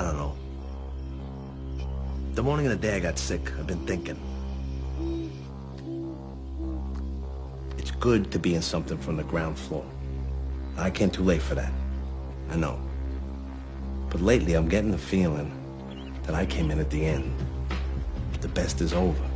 I don't know. The morning of the day I got sick, I've been thinking. It's good to be in something from the ground floor. I came too late for that. I know. But lately, I'm getting the feeling that I came in at the end. The best is over.